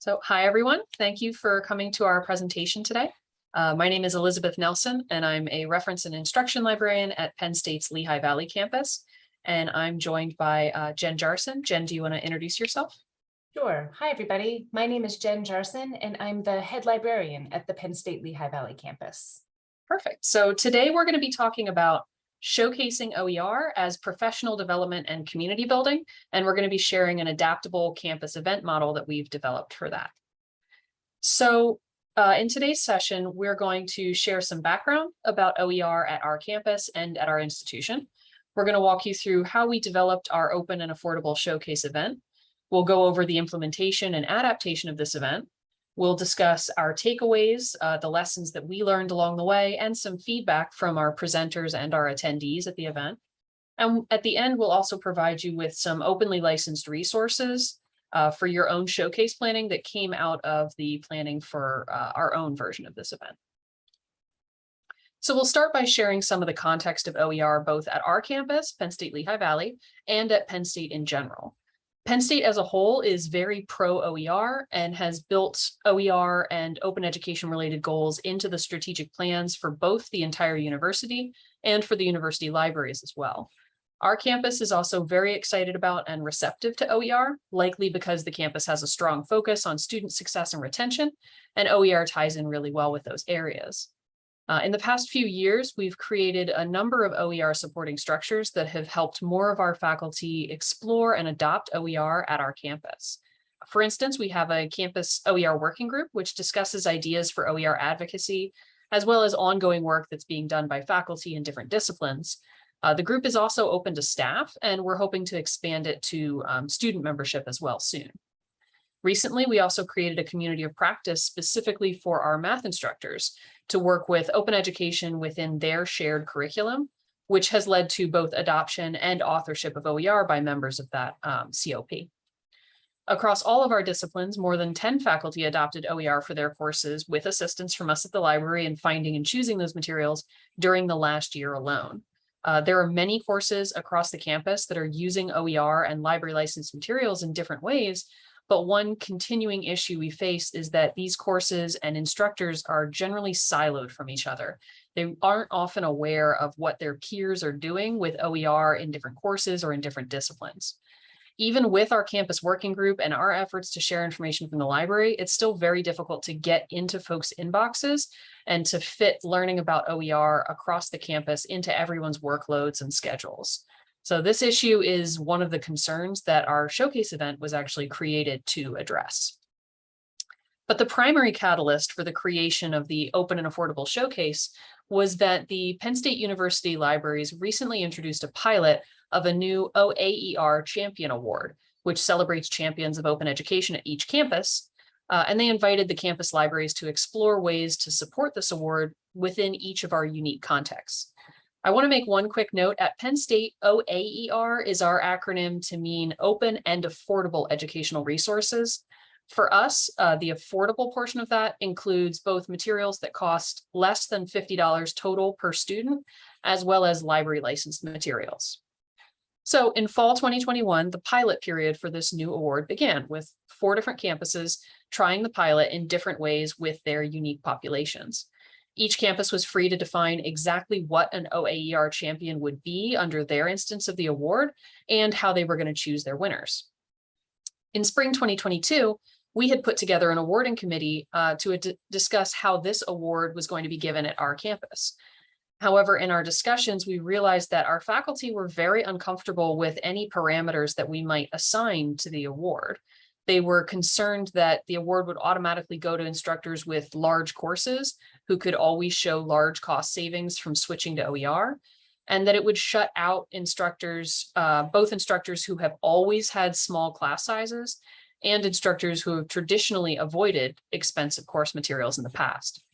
So hi, everyone. Thank you for coming to our presentation today. Uh, my name is Elizabeth Nelson, and I'm a reference and instruction librarian at Penn State's Lehigh Valley campus. And I'm joined by uh, Jen Jarson. Jen, do you want to introduce yourself? Sure. Hi, everybody. My name is Jen Jarson, and I'm the head librarian at the Penn State Lehigh Valley campus. Perfect. So today we're going to be talking about showcasing OER as professional development and community building. And we're going to be sharing an adaptable campus event model that we've developed for that. So uh, in today's session, we're going to share some background about OER at our campus and at our institution. We're going to walk you through how we developed our open and affordable showcase event. We'll go over the implementation and adaptation of this event. We'll discuss our takeaways, uh, the lessons that we learned along the way, and some feedback from our presenters and our attendees at the event. And at the end, we'll also provide you with some openly licensed resources uh, for your own showcase planning that came out of the planning for uh, our own version of this event. So we'll start by sharing some of the context of OER both at our campus, Penn State Lehigh Valley, and at Penn State in general. Penn State as a whole is very pro OER and has built OER and open education related goals into the strategic plans for both the entire university and for the university libraries as well. Our campus is also very excited about and receptive to OER, likely because the campus has a strong focus on student success and retention, and OER ties in really well with those areas. Uh, in the past few years, we've created a number of OER supporting structures that have helped more of our faculty explore and adopt OER at our campus. For instance, we have a campus OER working group, which discusses ideas for OER advocacy, as well as ongoing work that's being done by faculty in different disciplines. Uh, the group is also open to staff, and we're hoping to expand it to um, student membership as well soon. Recently, we also created a community of practice specifically for our math instructors to work with open education within their shared curriculum, which has led to both adoption and authorship of OER by members of that um, COP. Across all of our disciplines, more than 10 faculty adopted OER for their courses with assistance from us at the library in finding and choosing those materials during the last year alone. Uh, there are many courses across the campus that are using OER and library licensed materials in different ways, but one continuing issue we face is that these courses and instructors are generally siloed from each other. They aren't often aware of what their peers are doing with OER in different courses or in different disciplines. Even with our campus working group and our efforts to share information from the library, it's still very difficult to get into folks' inboxes and to fit learning about OER across the campus into everyone's workloads and schedules. So this issue is one of the concerns that our showcase event was actually created to address. But the primary catalyst for the creation of the open and affordable showcase was that the Penn State University Libraries recently introduced a pilot of a new OAER Champion Award, which celebrates champions of open education at each campus. Uh, and they invited the campus libraries to explore ways to support this award within each of our unique contexts. I want to make one quick note at Penn State, OAER is our acronym to mean open and affordable educational resources. For us, uh, the affordable portion of that includes both materials that cost less than $50 total per student, as well as library licensed materials. So in fall 2021, the pilot period for this new award began with four different campuses trying the pilot in different ways with their unique populations. Each campus was free to define exactly what an OAER champion would be under their instance of the award and how they were going to choose their winners. In spring 2022, we had put together an awarding committee uh, to discuss how this award was going to be given at our campus. However, in our discussions, we realized that our faculty were very uncomfortable with any parameters that we might assign to the award. They were concerned that the award would automatically go to instructors with large courses who could always show large cost savings from switching to OER, and that it would shut out instructors, uh, both instructors who have always had small class sizes and instructors who have traditionally avoided expensive course materials in the past.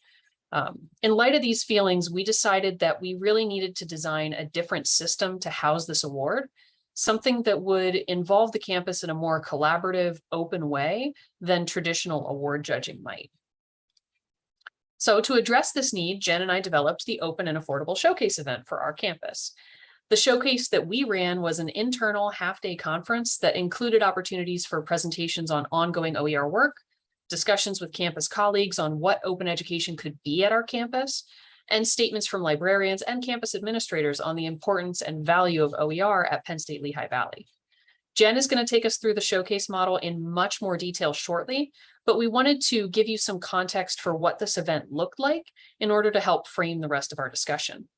Um, in light of these feelings, we decided that we really needed to design a different system to house this award something that would involve the campus in a more collaborative, open way than traditional award judging might. So to address this need, Jen and I developed the open and affordable showcase event for our campus. The showcase that we ran was an internal half-day conference that included opportunities for presentations on ongoing OER work, discussions with campus colleagues on what open education could be at our campus, and statements from librarians and campus administrators on the importance and value of OER at Penn State Lehigh Valley. Jen is going to take us through the showcase model in much more detail shortly, but we wanted to give you some context for what this event looked like in order to help frame the rest of our discussion.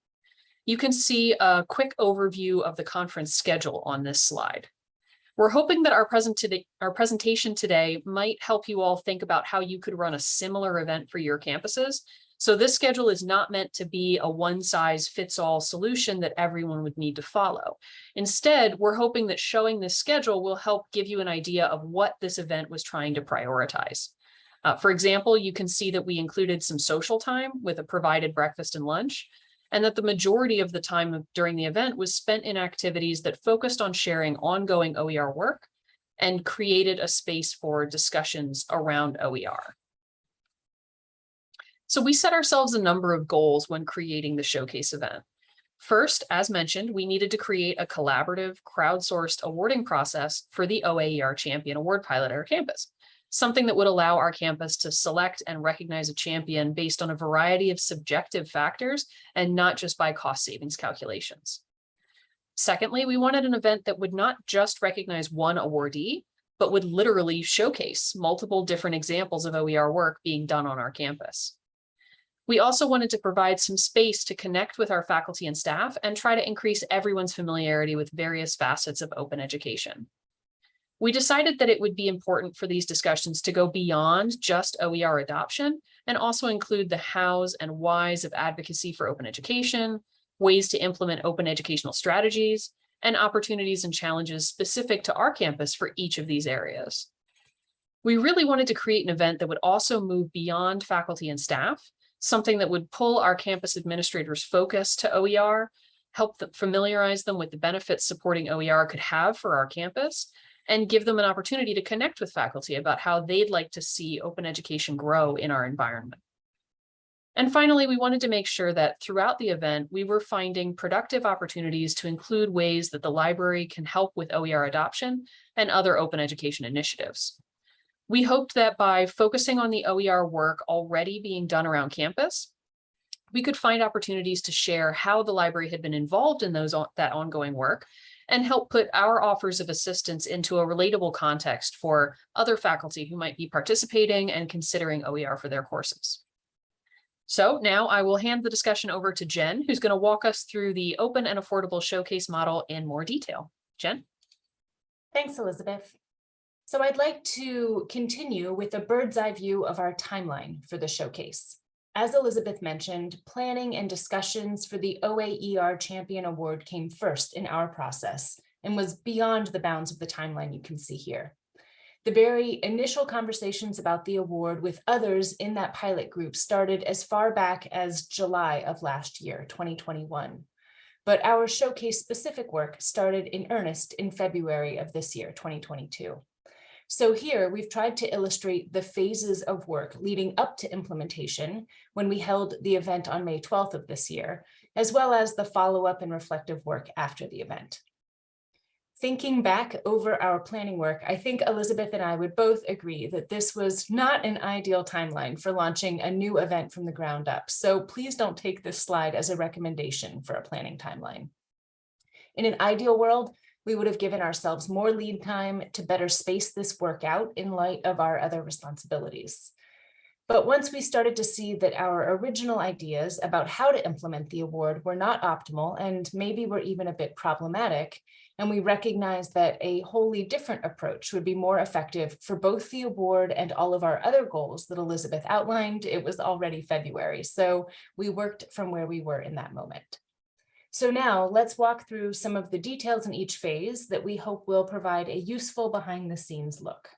You can see a quick overview of the conference schedule on this slide. We're hoping that our present today, our presentation today might help you all think about how you could run a similar event for your campuses. So this schedule is not meant to be a one size fits all solution that everyone would need to follow. Instead, we're hoping that showing this schedule will help give you an idea of what this event was trying to prioritize. Uh, for example, you can see that we included some social time with a provided breakfast and lunch, and that the majority of the time during the event was spent in activities that focused on sharing ongoing OER work and created a space for discussions around OER. So we set ourselves a number of goals when creating the showcase event. First, as mentioned, we needed to create a collaborative crowdsourced awarding process for the OAER Champion Award Pilot at our campus, something that would allow our campus to select and recognize a champion based on a variety of subjective factors and not just by cost savings calculations. Secondly, we wanted an event that would not just recognize one awardee, but would literally showcase multiple different examples of OER work being done on our campus. We also wanted to provide some space to connect with our faculty and staff and try to increase everyone's familiarity with various facets of open education. We decided that it would be important for these discussions to go beyond just OER adoption and also include the hows and whys of advocacy for open education, ways to implement open educational strategies, and opportunities and challenges specific to our campus for each of these areas. We really wanted to create an event that would also move beyond faculty and staff something that would pull our campus administrators focus to OER, help them familiarize them with the benefits supporting OER could have for our campus, and give them an opportunity to connect with faculty about how they'd like to see open education grow in our environment. And finally, we wanted to make sure that throughout the event, we were finding productive opportunities to include ways that the library can help with OER adoption and other open education initiatives. We hoped that by focusing on the OER work already being done around campus, we could find opportunities to share how the library had been involved in those that ongoing work and help put our offers of assistance into a relatable context for other faculty who might be participating and considering OER for their courses. So now I will hand the discussion over to Jen, who's going to walk us through the open and affordable showcase model in more detail. Jen? Thanks, Elizabeth. So I'd like to continue with a bird's eye view of our timeline for the showcase. As Elizabeth mentioned, planning and discussions for the OAER Champion Award came first in our process and was beyond the bounds of the timeline you can see here. The very initial conversations about the award with others in that pilot group started as far back as July of last year, 2021. But our showcase specific work started in earnest in February of this year, 2022. So here we've tried to illustrate the phases of work leading up to implementation when we held the event on May 12th of this year, as well as the follow-up and reflective work after the event. Thinking back over our planning work, I think Elizabeth and I would both agree that this was not an ideal timeline for launching a new event from the ground up. So please don't take this slide as a recommendation for a planning timeline. In an ideal world, we would have given ourselves more lead time to better space this work out in light of our other responsibilities. But once we started to see that our original ideas about how to implement the award were not optimal and maybe were even a bit problematic, and we recognized that a wholly different approach would be more effective for both the award and all of our other goals that Elizabeth outlined, it was already February. So we worked from where we were in that moment. So now let's walk through some of the details in each phase that we hope will provide a useful behind the scenes look.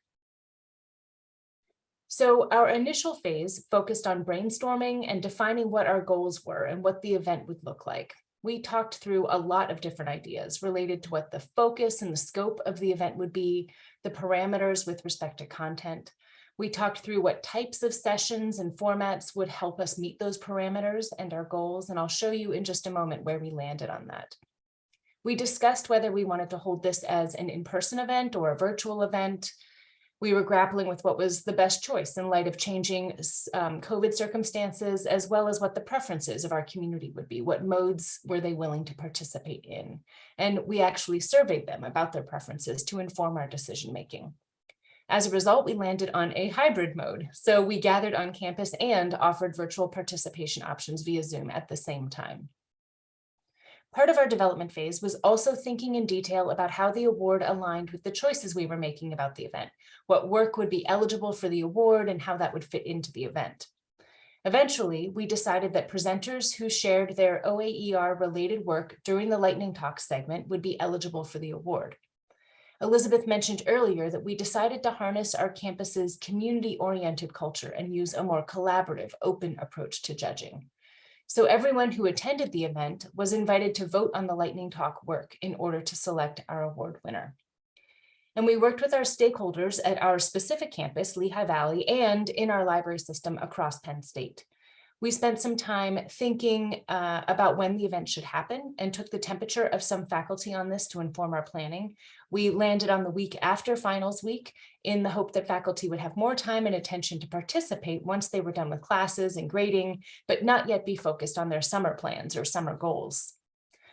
So our initial phase focused on brainstorming and defining what our goals were and what the event would look like. We talked through a lot of different ideas related to what the focus and the scope of the event would be, the parameters with respect to content, we talked through what types of sessions and formats would help us meet those parameters and our goals, and I'll show you in just a moment where we landed on that. We discussed whether we wanted to hold this as an in-person event or a virtual event. We were grappling with what was the best choice in light of changing um, COVID circumstances, as well as what the preferences of our community would be. What modes were they willing to participate in? And we actually surveyed them about their preferences to inform our decision making. As a result, we landed on a hybrid mode. So we gathered on campus and offered virtual participation options via Zoom at the same time. Part of our development phase was also thinking in detail about how the award aligned with the choices we were making about the event, what work would be eligible for the award and how that would fit into the event. Eventually, we decided that presenters who shared their OAER related work during the lightning talk segment would be eligible for the award. Elizabeth mentioned earlier that we decided to harness our campus's community-oriented culture and use a more collaborative, open approach to judging. So everyone who attended the event was invited to vote on the Lightning Talk work in order to select our award winner. And we worked with our stakeholders at our specific campus, Lehigh Valley, and in our library system across Penn State. We spent some time thinking uh, about when the event should happen and took the temperature of some faculty on this to inform our planning. We landed on the week after finals week in the hope that faculty would have more time and attention to participate once they were done with classes and grading, but not yet be focused on their summer plans or summer goals.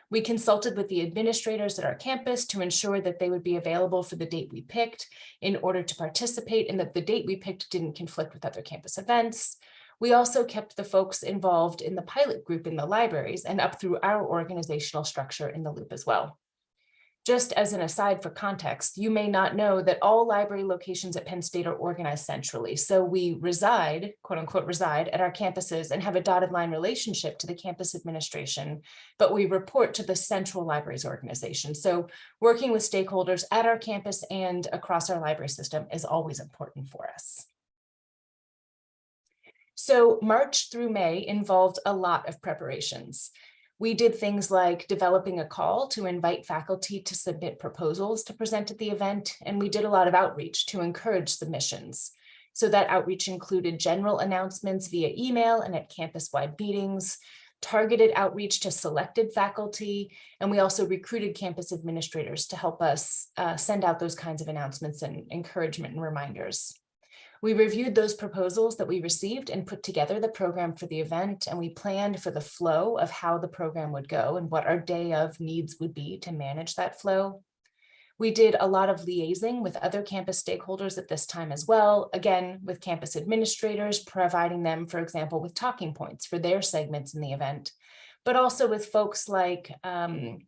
We consulted with the administrators at our campus to ensure that they would be available for the date we picked in order to participate and that the date we picked didn't conflict with other campus events. We also kept the folks involved in the pilot group in the libraries and up through our organizational structure in the loop as well. Just as an aside for context, you may not know that all library locations at Penn State are organized centrally. So we reside, quote unquote, reside at our campuses and have a dotted line relationship to the campus administration, but we report to the central libraries organization. So working with stakeholders at our campus and across our library system is always important for us. So March through May involved a lot of preparations. We did things like developing a call to invite faculty to submit proposals to present at the event, and we did a lot of outreach to encourage submissions. So that outreach included general announcements via email and at campus-wide meetings, targeted outreach to selected faculty, and we also recruited campus administrators to help us uh, send out those kinds of announcements and encouragement and reminders. We reviewed those proposals that we received and put together the program for the event, and we planned for the flow of how the program would go and what our day of needs would be to manage that flow. We did a lot of liaising with other campus stakeholders at this time as well, again, with campus administrators, providing them, for example, with talking points for their segments in the event, but also with folks like um,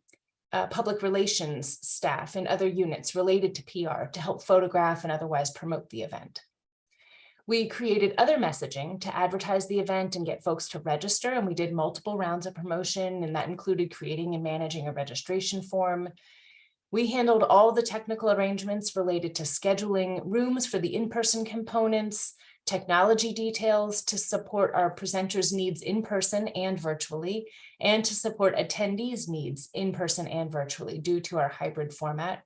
uh, public relations staff and other units related to PR to help photograph and otherwise promote the event. We created other messaging to advertise the event and get folks to register, and we did multiple rounds of promotion, and that included creating and managing a registration form. We handled all the technical arrangements related to scheduling rooms for the in-person components, technology details to support our presenters' needs in person and virtually, and to support attendees' needs in person and virtually due to our hybrid format,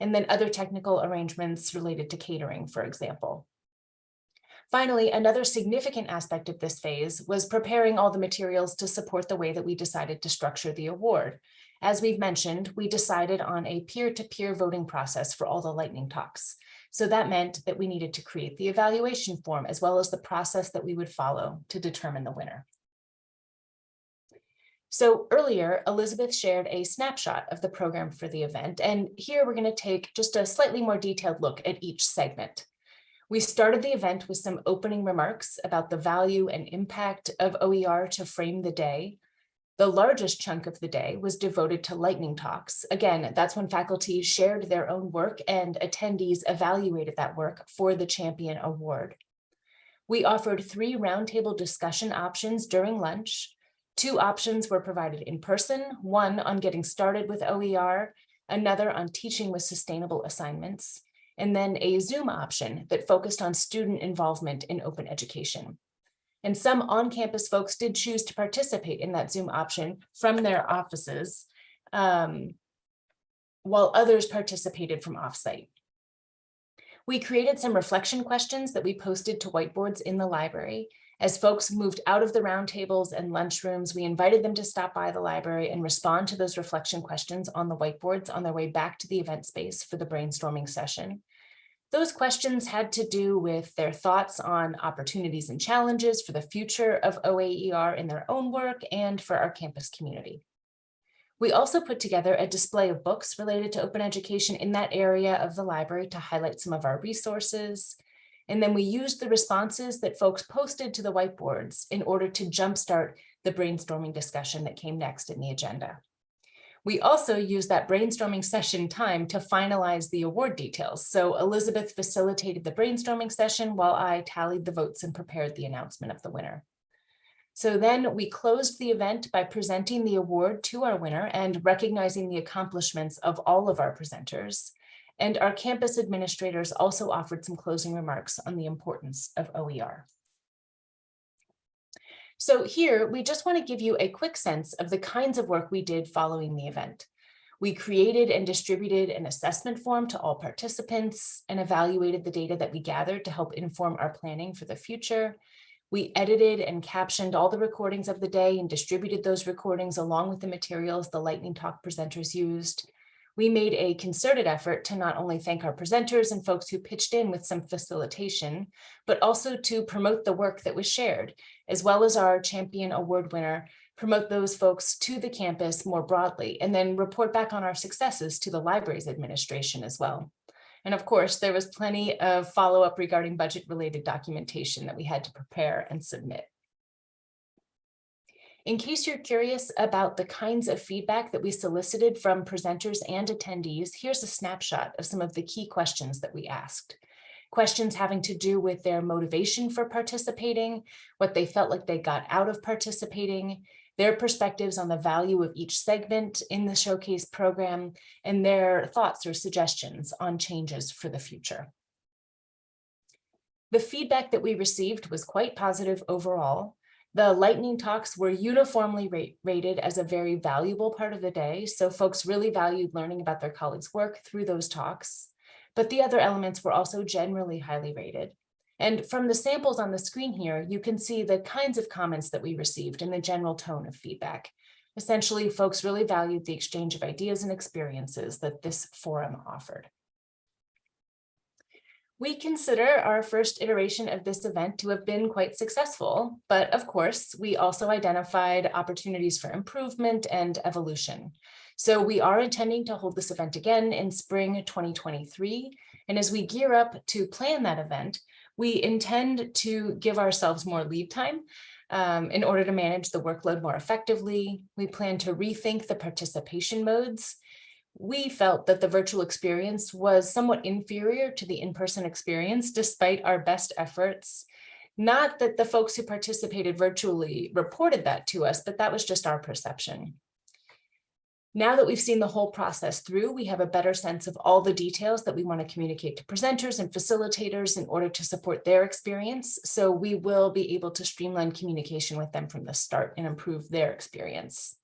and then other technical arrangements related to catering, for example. Finally, another significant aspect of this phase was preparing all the materials to support the way that we decided to structure the award. As we've mentioned, we decided on a peer-to-peer -peer voting process for all the lightning talks. So that meant that we needed to create the evaluation form as well as the process that we would follow to determine the winner. So earlier, Elizabeth shared a snapshot of the program for the event, and here we're going to take just a slightly more detailed look at each segment. We started the event with some opening remarks about the value and impact of OER to frame the day. The largest chunk of the day was devoted to lightning talks. Again, that's when faculty shared their own work and attendees evaluated that work for the Champion Award. We offered three roundtable discussion options during lunch. Two options were provided in person, one on getting started with OER, another on teaching with sustainable assignments and then a Zoom option that focused on student involvement in open education. And some on-campus folks did choose to participate in that Zoom option from their offices, um, while others participated from offsite. We created some reflection questions that we posted to whiteboards in the library. As folks moved out of the roundtables and lunchrooms, we invited them to stop by the library and respond to those reflection questions on the whiteboards on their way back to the event space for the brainstorming session. Those questions had to do with their thoughts on opportunities and challenges for the future of OAER in their own work and for our campus community. We also put together a display of books related to open education in that area of the library to highlight some of our resources. And then we used the responses that folks posted to the whiteboards in order to jumpstart the brainstorming discussion that came next in the agenda. We also used that brainstorming session time to finalize the award details. So Elizabeth facilitated the brainstorming session while I tallied the votes and prepared the announcement of the winner. So then we closed the event by presenting the award to our winner and recognizing the accomplishments of all of our presenters. And our campus administrators also offered some closing remarks on the importance of OER. So here, we just want to give you a quick sense of the kinds of work we did following the event. We created and distributed an assessment form to all participants and evaluated the data that we gathered to help inform our planning for the future. We edited and captioned all the recordings of the day and distributed those recordings along with the materials the Lightning Talk presenters used. We made a concerted effort to not only thank our presenters and folks who pitched in with some facilitation, but also to promote the work that was shared, as well as our champion award winner, promote those folks to the campus more broadly, and then report back on our successes to the library's administration as well. And of course, there was plenty of follow-up regarding budget-related documentation that we had to prepare and submit. In case you're curious about the kinds of feedback that we solicited from presenters and attendees, here's a snapshot of some of the key questions that we asked. Questions having to do with their motivation for participating, what they felt like they got out of participating, their perspectives on the value of each segment in the showcase program, and their thoughts or suggestions on changes for the future. The feedback that we received was quite positive overall. The lightning talks were uniformly rate, rated as a very valuable part of the day. So folks really valued learning about their colleagues' work through those talks. But the other elements were also generally highly rated. And from the samples on the screen here, you can see the kinds of comments that we received and the general tone of feedback. Essentially, folks really valued the exchange of ideas and experiences that this forum offered. We consider our first iteration of this event to have been quite successful, but of course, we also identified opportunities for improvement and evolution. So we are intending to hold this event again in spring 2023. And as we gear up to plan that event, we intend to give ourselves more lead time um, in order to manage the workload more effectively. We plan to rethink the participation modes we felt that the virtual experience was somewhat inferior to the in-person experience despite our best efforts. Not that the folks who participated virtually reported that to us, but that was just our perception. Now that we've seen the whole process through, we have a better sense of all the details that we want to communicate to presenters and facilitators in order to support their experience. So we will be able to streamline communication with them from the start and improve their experience.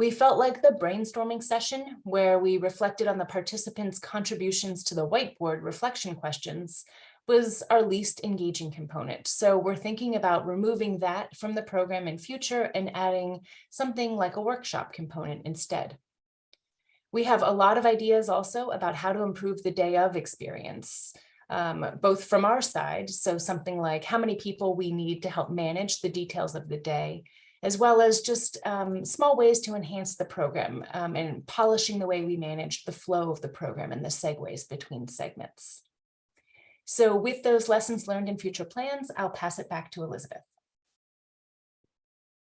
We felt like the brainstorming session where we reflected on the participants' contributions to the whiteboard reflection questions was our least engaging component. So we're thinking about removing that from the program in future and adding something like a workshop component instead. We have a lot of ideas also about how to improve the day of experience, um, both from our side, so something like how many people we need to help manage the details of the day, as well as just um, small ways to enhance the program um, and polishing the way we manage the flow of the program and the segues between segments. So with those lessons learned in future plans, I'll pass it back to Elizabeth.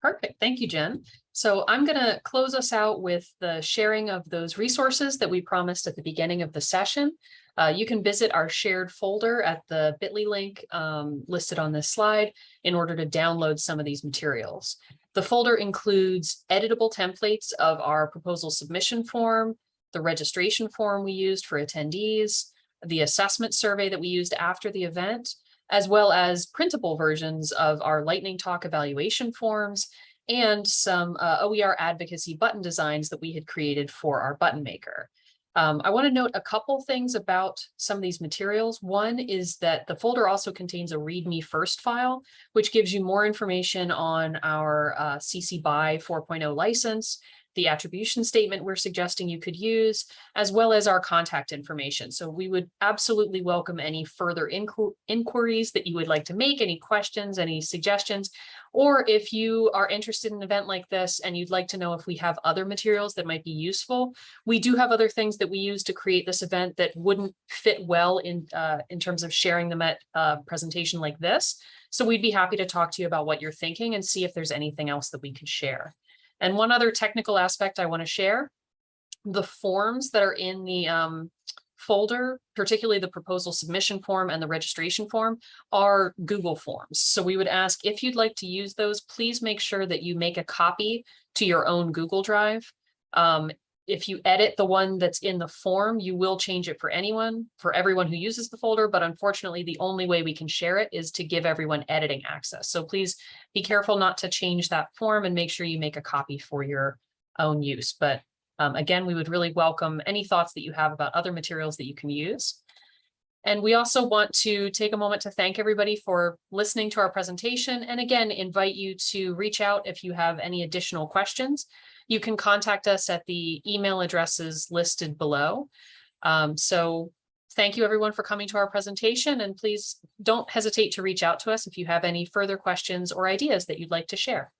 Perfect. Thank you, Jen. So I'm going to close us out with the sharing of those resources that we promised at the beginning of the session. Uh, you can visit our shared folder at the bit.ly link um, listed on this slide in order to download some of these materials. The folder includes editable templates of our proposal submission form, the registration form we used for attendees, the assessment survey that we used after the event, as well as printable versions of our lightning talk evaluation forms and some uh, OER advocacy button designs that we had created for our button maker. Um, I want to note a couple things about some of these materials. One is that the folder also contains a README first file, which gives you more information on our uh, CC BY 4.0 license, the attribution statement we're suggesting you could use, as well as our contact information. So we would absolutely welcome any further inqu- inquiries that you would like to make, any questions, any suggestions. Or if you are interested in an event like this and you'd like to know if we have other materials that might be useful, we do have other things that we use to create this event that wouldn't fit well in, uh, in terms of sharing them at a presentation like this. So we'd be happy to talk to you about what you're thinking and see if there's anything else that we could share. And one other technical aspect I want to share, the forms that are in the um, folder, particularly the proposal submission form and the registration form are Google Forms. So we would ask if you'd like to use those, please make sure that you make a copy to your own Google Drive. Um, if you edit the one that's in the form, you will change it for anyone, for everyone who uses the folder, but unfortunately, the only way we can share it is to give everyone editing access. So please be careful not to change that form and make sure you make a copy for your own use. But um, again, we would really welcome any thoughts that you have about other materials that you can use. And we also want to take a moment to thank everybody for listening to our presentation and again, invite you to reach out if you have any additional questions. You can contact us at the email addresses listed below. Um, so thank you everyone for coming to our presentation and please don't hesitate to reach out to us if you have any further questions or ideas that you'd like to share.